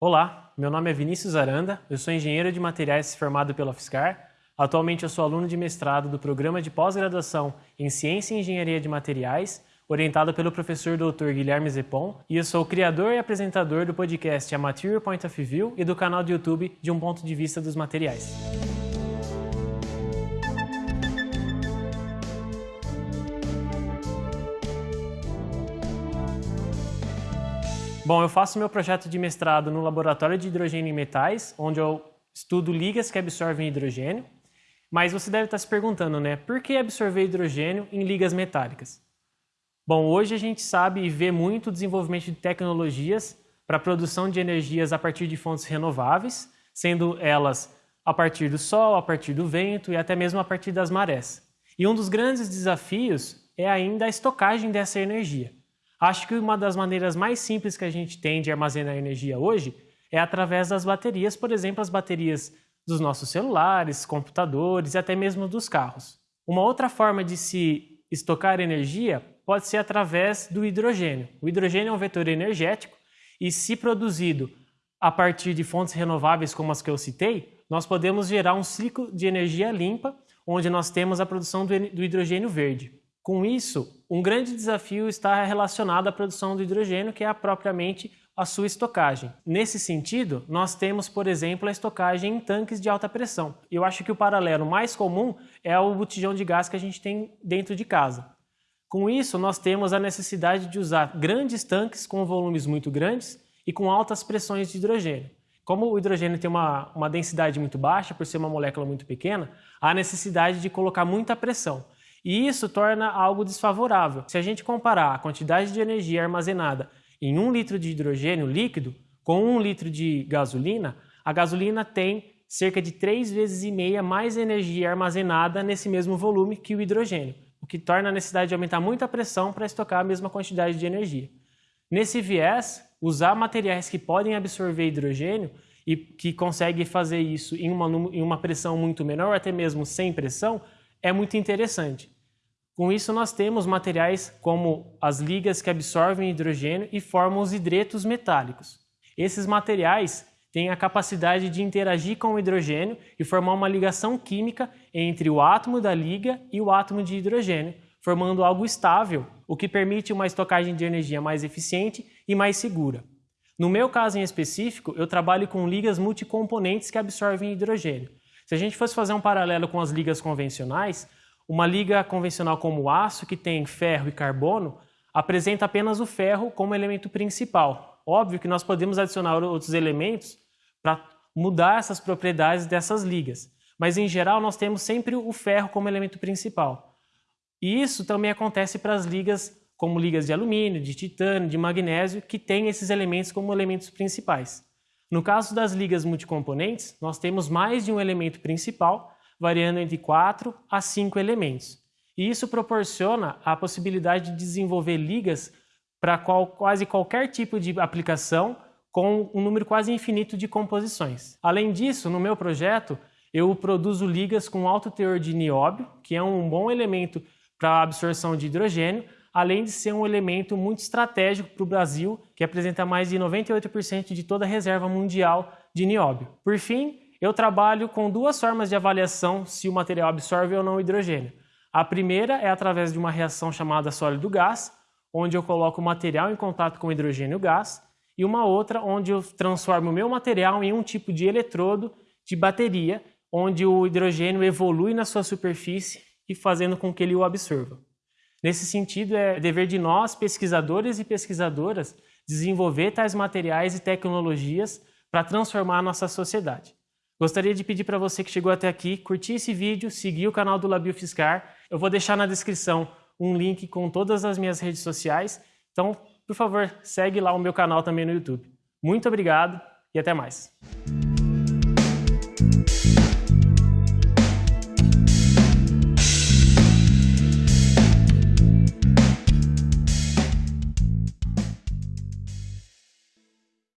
Olá, meu nome é Vinícius Aranda, eu sou engenheiro de materiais formado pela UFSCar. Atualmente eu sou aluno de mestrado do programa de pós-graduação em Ciência e Engenharia de Materiais, orientado pelo professor Dr. Guilherme Zepon, e eu sou criador e apresentador do podcast A Material Point of View e do canal do YouTube De um Ponto de Vista dos Materiais. Bom, eu faço meu projeto de mestrado no Laboratório de Hidrogênio em Metais, onde eu estudo ligas que absorvem hidrogênio. Mas você deve estar se perguntando, né? Por que absorver hidrogênio em ligas metálicas? Bom, hoje a gente sabe e vê muito o desenvolvimento de tecnologias para a produção de energias a partir de fontes renováveis, sendo elas a partir do sol, a partir do vento e até mesmo a partir das marés. E um dos grandes desafios é ainda a estocagem dessa energia. Acho que uma das maneiras mais simples que a gente tem de armazenar energia hoje é através das baterias, por exemplo, as baterias dos nossos celulares, computadores e até mesmo dos carros. Uma outra forma de se estocar energia pode ser através do hidrogênio. O hidrogênio é um vetor energético e, se produzido a partir de fontes renováveis como as que eu citei, nós podemos gerar um ciclo de energia limpa, onde nós temos a produção do hidrogênio verde. Com isso, um grande desafio está relacionado à produção do hidrogênio, que é propriamente a sua estocagem. Nesse sentido, nós temos, por exemplo, a estocagem em tanques de alta pressão. Eu acho que o paralelo mais comum é o botijão de gás que a gente tem dentro de casa. Com isso, nós temos a necessidade de usar grandes tanques com volumes muito grandes e com altas pressões de hidrogênio. Como o hidrogênio tem uma, uma densidade muito baixa, por ser uma molécula muito pequena, há necessidade de colocar muita pressão. E isso torna algo desfavorável. Se a gente comparar a quantidade de energia armazenada em um litro de hidrogênio líquido com um litro de gasolina, a gasolina tem cerca de três vezes e meia mais energia armazenada nesse mesmo volume que o hidrogênio, o que torna a necessidade de aumentar muito a pressão para estocar a mesma quantidade de energia. Nesse viés, usar materiais que podem absorver hidrogênio e que conseguem fazer isso em uma, em uma pressão muito menor, até mesmo sem pressão, é muito interessante. Com isso, nós temos materiais como as ligas que absorvem hidrogênio e formam os hidretos metálicos. Esses materiais têm a capacidade de interagir com o hidrogênio e formar uma ligação química entre o átomo da liga e o átomo de hidrogênio, formando algo estável, o que permite uma estocagem de energia mais eficiente e mais segura. No meu caso em específico, eu trabalho com ligas multicomponentes que absorvem hidrogênio. Se a gente fosse fazer um paralelo com as ligas convencionais, uma liga convencional como o aço, que tem ferro e carbono, apresenta apenas o ferro como elemento principal. Óbvio que nós podemos adicionar outros elementos para mudar essas propriedades dessas ligas, mas em geral nós temos sempre o ferro como elemento principal. E isso também acontece para as ligas como ligas de alumínio, de titânio, de magnésio, que têm esses elementos como elementos principais. No caso das ligas multicomponentes, nós temos mais de um elemento principal, variando entre 4 a 5 elementos. E isso proporciona a possibilidade de desenvolver ligas para qual, quase qualquer tipo de aplicação com um número quase infinito de composições. Além disso, no meu projeto, eu produzo ligas com alto teor de nióbio, que é um bom elemento para a absorção de hidrogênio, além de ser um elemento muito estratégico para o Brasil, que apresenta mais de 98% de toda a reserva mundial de nióbio. Por fim, eu trabalho com duas formas de avaliação se o material absorve ou não hidrogênio. A primeira é através de uma reação chamada sólido-gás, onde eu coloco o material em contato com hidrogênio gás, e uma outra onde eu transformo o meu material em um tipo de eletrodo de bateria, onde o hidrogênio evolui na sua superfície e fazendo com que ele o absorva. Nesse sentido, é dever de nós, pesquisadores e pesquisadoras, desenvolver tais materiais e tecnologias para transformar a nossa sociedade. Gostaria de pedir para você que chegou até aqui, curtir esse vídeo, seguir o canal do Labio Fiscar. Eu vou deixar na descrição um link com todas as minhas redes sociais. Então, por favor, segue lá o meu canal também no YouTube. Muito obrigado e até mais.